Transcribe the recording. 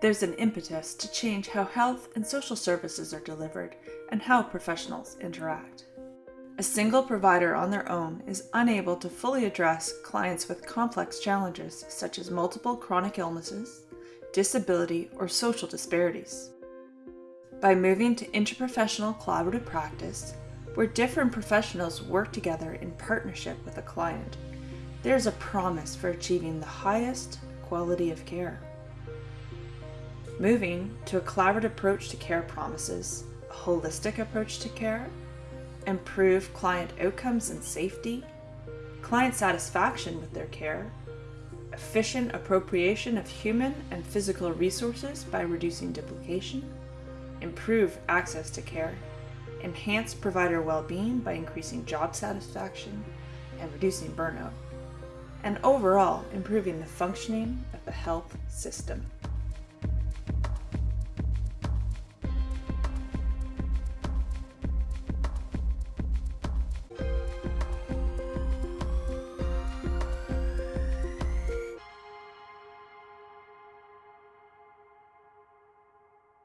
There's an impetus to change how health and social services are delivered and how professionals interact. A single provider on their own is unable to fully address clients with complex challenges such as multiple chronic illnesses, disability, or social disparities. By moving to interprofessional collaborative practice, where different professionals work together in partnership with a client, there's a promise for achieving the highest quality of care. Moving to a collaborative approach to care promises a holistic approach to care, improve client outcomes and safety, client satisfaction with their care, efficient appropriation of human and physical resources by reducing duplication, improve access to care, enhance provider well-being by increasing job satisfaction and reducing burnout, and overall improving the functioning of the health system.